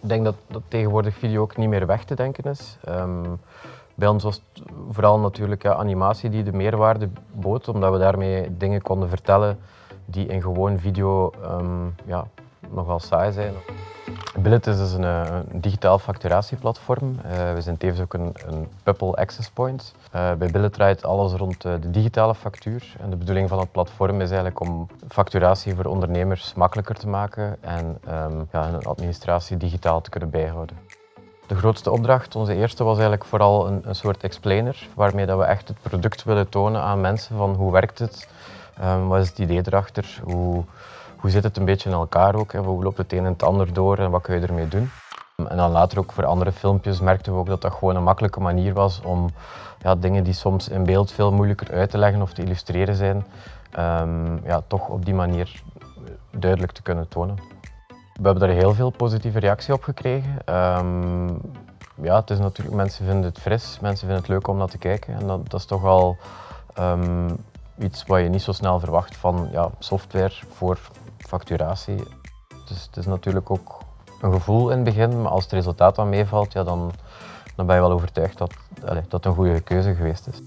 denk dat, dat tegenwoordig video ook niet meer weg te denken is. Ehm, bij ons was het vooral natuurlijk ja, animatie die de meerwaarde bood, omdat we daarmee dingen konden vertellen die in gewoon video um, ja, nogal saai zijn. Billet is dus een, een digitaal facturatieplatform. Uh, we zijn tevens ook een, een Pupple Access Point. Uh, bij Billet draait alles rond de digitale factuur. En de bedoeling van het platform is eigenlijk om facturatie voor ondernemers makkelijker te maken en um, ja, hun administratie digitaal te kunnen bijhouden. De grootste opdracht, onze eerste, was eigenlijk vooral een, een soort explainer, waarmee dat we echt het product willen tonen aan mensen van hoe werkt het, um, wat is het idee erachter, hoe, hoe zit het een beetje in elkaar ook, hè? hoe loopt het een en het ander door en wat kun je ermee doen. En dan later ook voor andere filmpjes merkten we ook dat dat gewoon een makkelijke manier was om ja, dingen die soms in beeld veel moeilijker uit te leggen of te illustreren zijn, um, ja, toch op die manier duidelijk te kunnen tonen. We hebben daar heel veel positieve reactie op gekregen. Um, ja, het is natuurlijk, mensen vinden het fris, mensen vinden het leuk om naar te kijken en dat, dat is toch al um, iets wat je niet zo snel verwacht van ja, software voor facturatie. Dus het is natuurlijk ook een gevoel in het begin, maar als het resultaat dan meevalt, ja, dan, dan ben je wel overtuigd dat, allez, dat het een goede keuze geweest is.